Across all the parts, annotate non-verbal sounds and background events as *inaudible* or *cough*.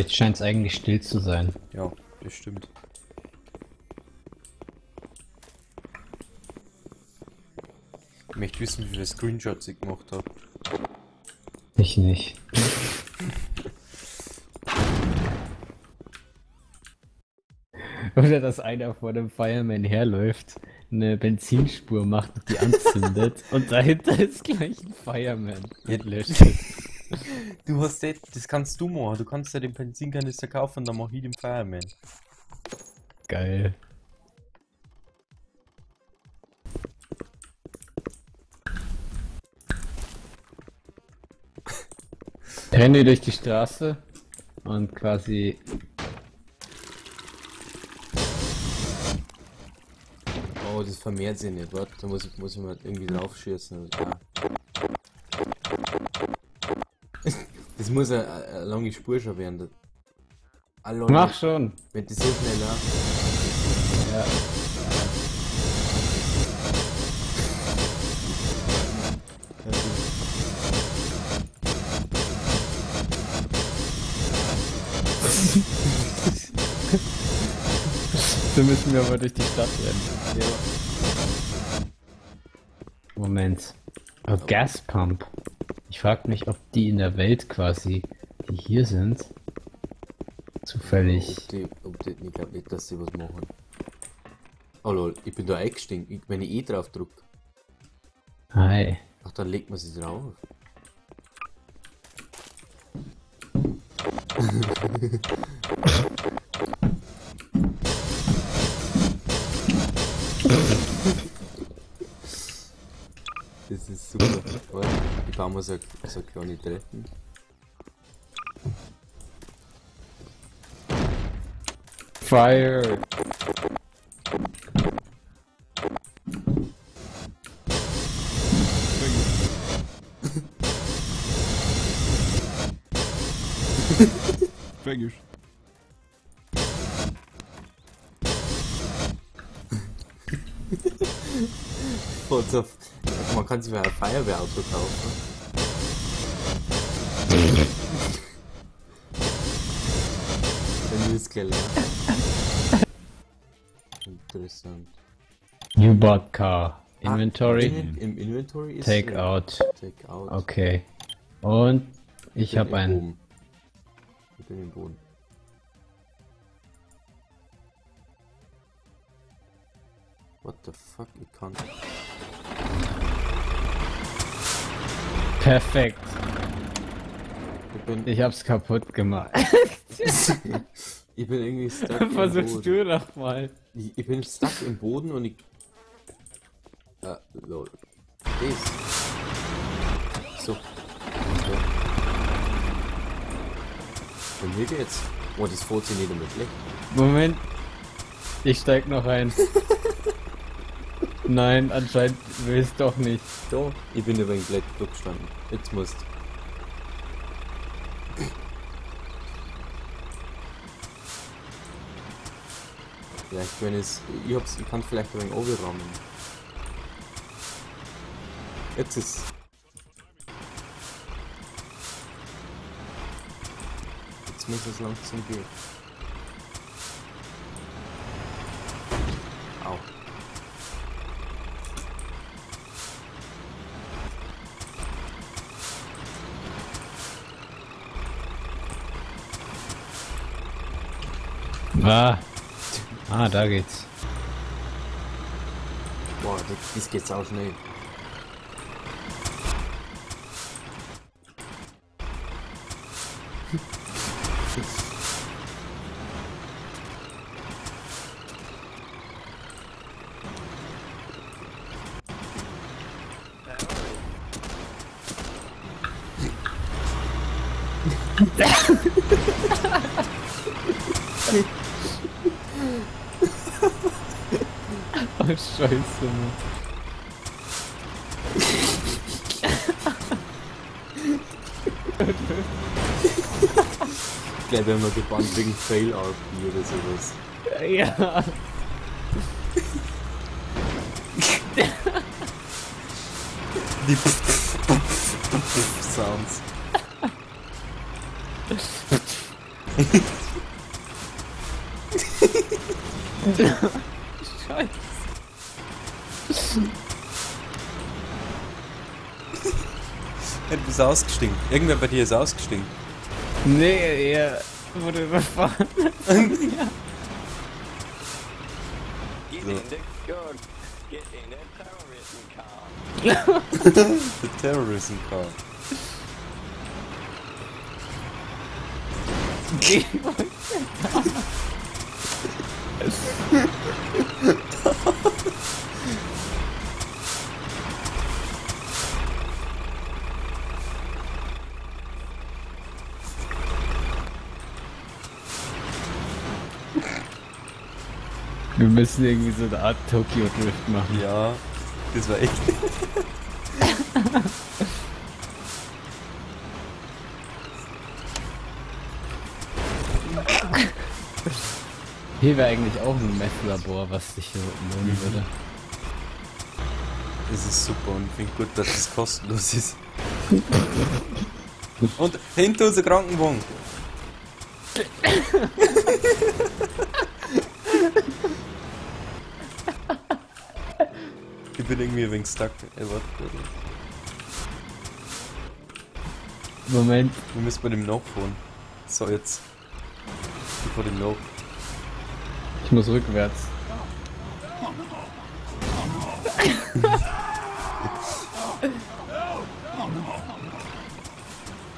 Jetzt scheint es eigentlich still zu sein. Ja, das stimmt. Ich möchte wissen, wie viele Screenshots ich gemacht habe. Ich nicht. *laughs* Oder dass einer vor dem Fireman herläuft, eine Benzinspur macht und die anzündet *laughs* und dahinter ist gleich ein Fireman und löscht es. Du hast das, das kannst du machen. Du kannst ja den Benzinkanister kaufen und dann mach ich den Fireman. Geil. Renne durch die Straße und quasi Oh, das vermehrt sich nicht. Warte, da muss ich, muss ich mal irgendwie drauf schießen. Ah. Das muss eine, eine lange Spur schon werden. Lol, Mach schon. Wenn das so schnell läuft. Ja. Ja. *laughs* So müssen wir aber durch die Stadt rennen. Ja. Moment. Oh, Gaspump. Ich frage mich, ob die in der Welt quasi, die hier sind, zufällig. Ob die, ob die, ich glaube nicht, dass sie was machen. Oh lol, ich bin da eingestiegen. Wenn ich eh drauf drück, Hi. ach dann legt man sie drauf. *laughs* mir so, so kleine Treppen. Fire. So, man kann sich mal ein Feuerwehrauto kaufen. Gelernt. Interessant. You bought car. Ah, Inventory. in- Im Inventory ist Take ja, out. Take out. Okay. Und ich bin habe einen. Boden. Ich bin im Boden. What the fuck? Ich kann. Perfekt. Ich bin, Ich hab's kaputt gemacht. *laughs* ich bin irgendwie stuck im Versuchst du doch mal. Ich, ich bin stuck im Boden und ich. Ah, lol. Das. So. Okay. Bei mir geht's. Oh, das funktioniert damit schlecht. Moment. Ich steig noch ein. *laughs* Nein, anscheinend will es doch nicht. So, ich bin übrigens gleich durchgestanden. Jetzt musst. Vielleicht, wenn es. Ich hab's, ich kann vielleicht ein wenig. Jetzt ist. Jetzt muss es langsam gehen. Au. Ah. Ah, da geht's. Boah, das, das geht auch schnell. Scheiße, Mann. Ich glaube, wir gebannt wegen Fail RP oder sowas. Ja. Die Sounds. Scheiße. Ja, du bist ausgestiegen. Irgendwer bei dir ist ausgestiegen. Nee, er wurde überfahren. Get in the gun. Get in the terrorism car. The Terrorism Car. Geh *laughs* Wir müssen irgendwie so eine Art Tokyo Drift machen. Ja, das war echt. Hier wäre eigentlich auch ein Messlabor, was sich hier lohnen würde. Das ist super und ich finde gut, dass das kostenlos ist. *laughs* Und hinter unser Krankenwagen. Bin irgendwie ein wenig stuck. Ey, warte, warte. Moment, Wir müssen bei dem nachfahren. So, jetzt. Ich fahr dem nach. ich muss rückwärts. *laughs*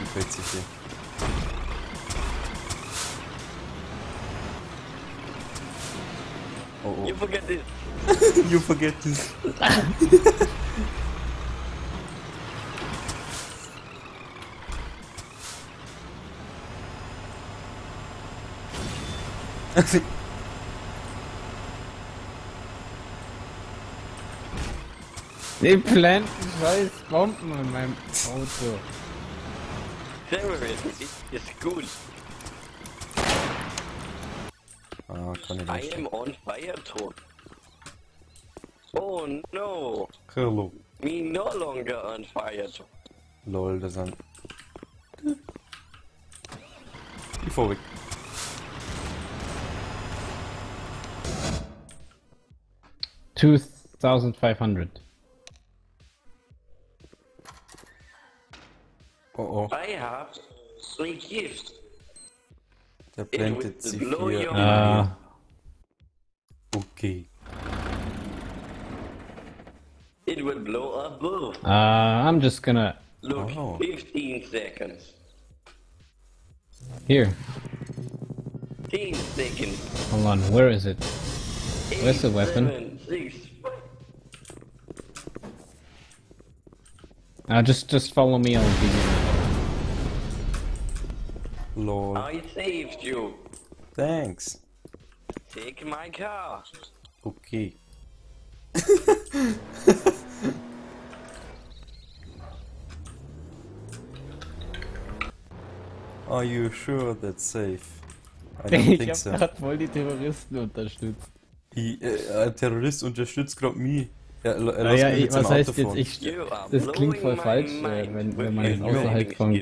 Gefällt sich hier. Oh oh. You forget this. *laughs* You forget this. *laughs* Die planten scheiß Bomben in meinem Auto. Terrorism is, is good. ah, kann ich I nicht. am on fire, Ton. Oh no. Hello. Me no longer on fire, Ton. Lol, das sind. Ich fahr. Two thousand five hundred. Oh oh, I have three gifts. der It blendet would sie blow vier. your Ah, Okay. It will blow above. uh, I'm just gonna Look, Oh. 15 seconds. here. 15 seconds. Hold on, where is it? Where's the Eight, weapon? seven, six, five. Uh, just just follow me. I'll be. Lol. I saved you. Thanks. Take my car. Okay. *laughs* Are you sure that's safe? I don't Ich think hab so. grad voll die Terroristen unterstützt. Ich, äh, ein Terrorist unterstützt gerade mich. Ja, l- er lässt Naja, ich, was heißt Auto jetzt, ich, das klingt voll falsch, äh, mind wenn, wenn man es außerhalb vom,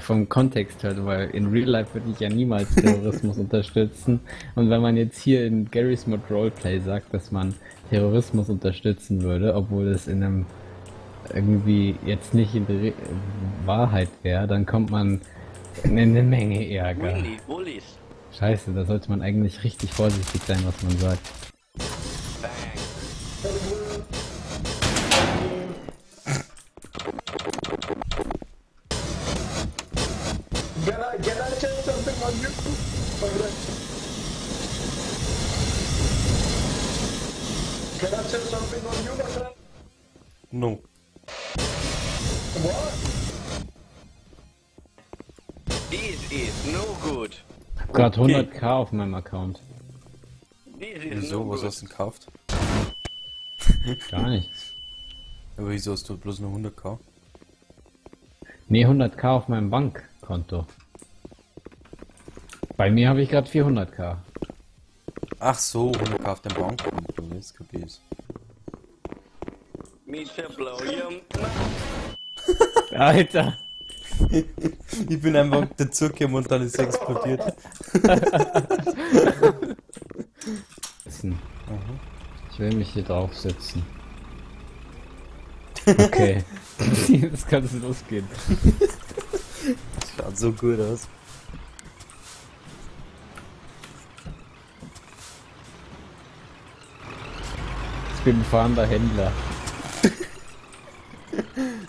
vom Kontext hört, weil in Real Life würde ich ja niemals *laughs* Terrorismus unterstützen. Und wenn man jetzt hier in Gary's Mod Roleplay sagt, dass man Terrorismus unterstützen würde, obwohl es in einem irgendwie jetzt nicht in der Wahrheit wäre, dann kommt man in eine Menge Ärger. Scheiße, da sollte man eigentlich richtig vorsichtig sein, was man sagt. Gerade 100k auf meinem Account. Wieso? Was hast du denn gekauft? *laughs* Gar nichts. Aber wieso hast du bloß nur 100k? Nee, 100k auf meinem Bankkonto. Bei mir habe ich gerade 400k. Ach so, 100k auf dem Bankkonto. Jetzt kapier ich's. Mr. Blow your mind. Alter! *laughs* Ich bin einfach dazugekommen und dann ist es explodiert. *laughs* Ich will mich hier draufsetzen. *laughs* Okay. Jetzt kann es losgehen. Schaut so gut aus. Ich bin ein fahrender Händler.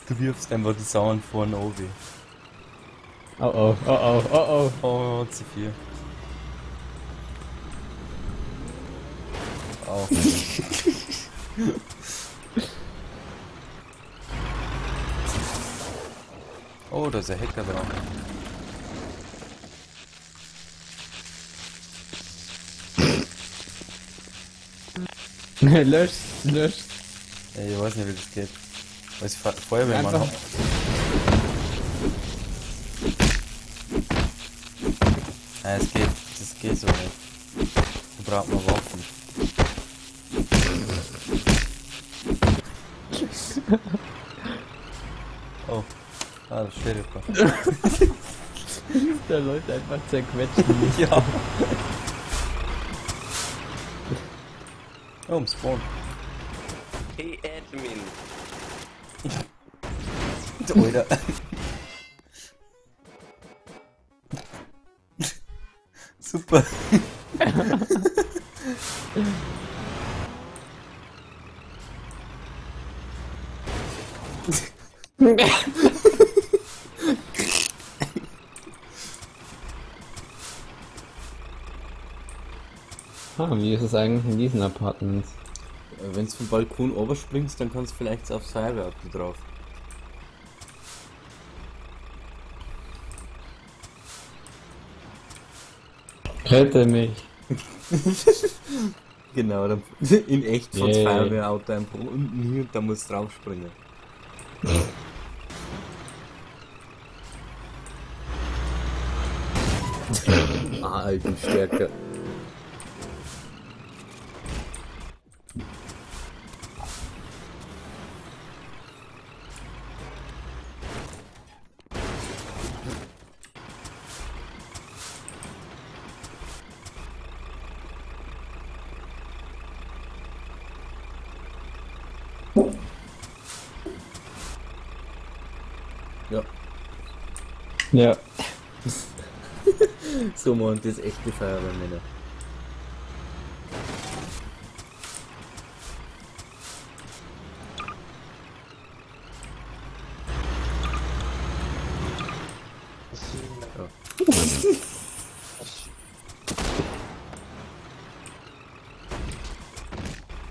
Du wirfst einfach die Sauern vorne oben. Oh oh, oh oh, oh oh. Oh, C4. Auch. oh, da ist ein Hacker drauf. *laughs* löscht, löscht. Ey, ich weiß nicht, wie das geht. Weiß Fe Feuerwehrmann. Einfach. Ja, es geht, das geht so nicht. Da braucht man Waffen. Oh, ah, das Sheriff. Der Leute einfach zerquetschen. *laughs* Ja. Oh, im Spawn. Hey Admin. *laughs* Alter. Super. *laughs* Ah, wie ist es eigentlich in diesen Apartments? Wenn du vom Balkon oberspringst, dann kannst du vielleicht aufs Feuerwehrauto drauf. Rette mich. *laughs* Genau, dann *laughs* in echt von Yay. Feuerwehrauto einfach unten hier und dann musst du draufspringen. *laughs* ah, alten Stärke. Ja, Ja. *laughs* so meint das echte Feuerwehrmänner.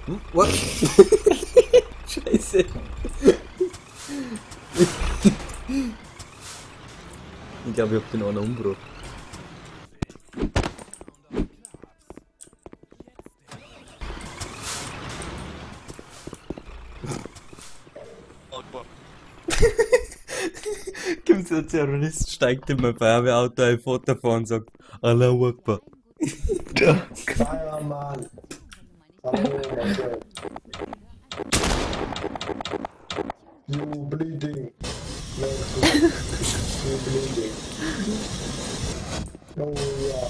Hm? What? Scheiße. Ich hab den einen umgebracht. Kommt so ein Terrorist, steigt in mein Feuerwehrauto ein Foto vor und sagt, Allah Akbar. Fireman. Hallo, Marcel. You bleeding. No, you bleeding. Oh, yeah.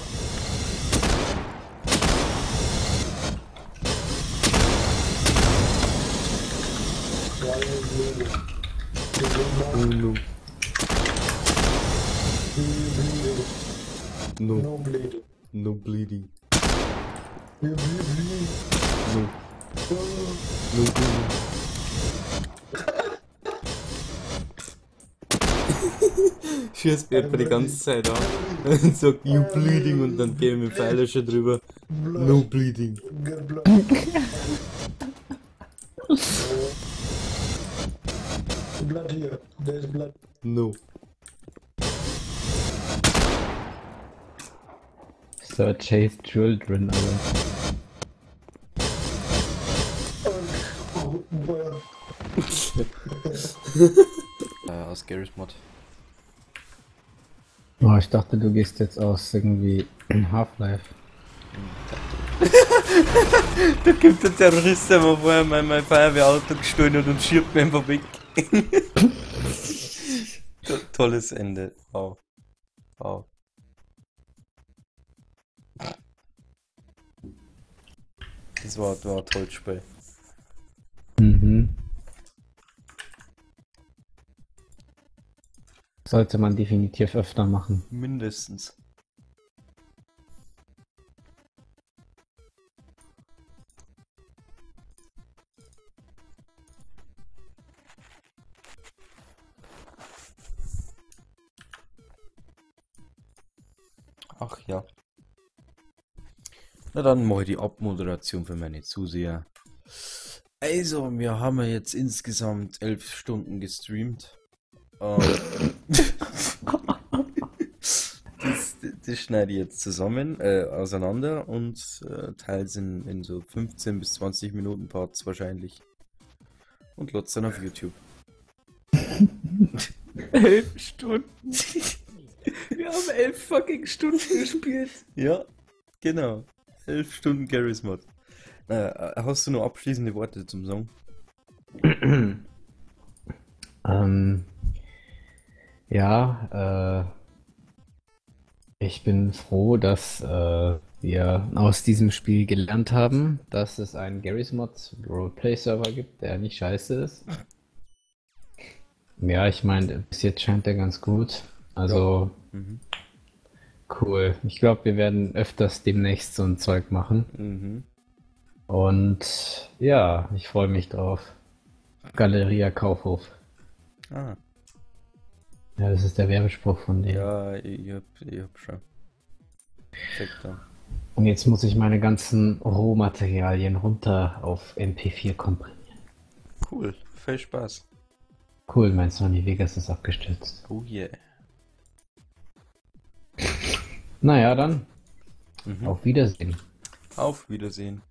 Why are you bleeding? You bleed more? No, no, No bleeding. no bleeding. No, no bleeding. *laughs* Schießt mir etwa die ganze Zeit an *laughs* und sagt, you bleeding und dann gehen wir Pfeiler schon drüber. No bleeding. *laughs* Blood. here. There's blood. No. So chase children. Oh, well. Äh, aus Garry's Mod. Oh, ich dachte, du gehst jetzt aus irgendwie *clears throat* Half-Life. Da kommt der Terrorist, der vorher mein, mein Feuerwehrauto gestohlen hat und schiebt mir einfach weg. To- *laughs* Tolles Ende. Wow. Wow. Das war, war ein tolles Spiel. Mhm. Sollte man definitiv öfter machen. Mindestens. Ach ja. Na dann mache ich die Abmoderation für meine Zuseher. Also, wir haben ja jetzt insgesamt elf Stunden gestreamt. Ähm, *laughs* das, das schneide ich jetzt zusammen, äh, auseinander und äh, teile es in, in so 15 bis 20 Minuten Parts wahrscheinlich. Und lot's dann auf YouTube. *laughs* Elf Stunden. *laughs* Wir haben elf fucking Stunden *laughs* gespielt. Ja, genau. Elf Stunden Garry's Mod. Na, äh, hast du noch abschließende Worte zum Song? *clears throat* Ähm, ja, äh, ich bin froh, dass äh, wir aus diesem Spiel gelernt haben, dass es einen Garry's Mod Roleplay Server gibt, der nicht scheiße ist. Ja, ich meine, bis jetzt scheint der ganz gut. Also, Mhm. cool. Ich glaube, wir werden öfters demnächst so ein Zeug machen. Mhm. Und ja, ich freue mich drauf. Galeria Kaufhof. Ah, Ja, das ist der Werbespruch von denen. ja, ich hab, ich hab schon. Da. Und jetzt muss ich meine ganzen Rohmaterialien runter auf MP4 komprimieren. Cool, viel Spaß. Cool, mein Sony Vegas ist abgestürzt. Oh yeah. Naja, dann Mhm. auf Wiedersehen. Auf Wiedersehen.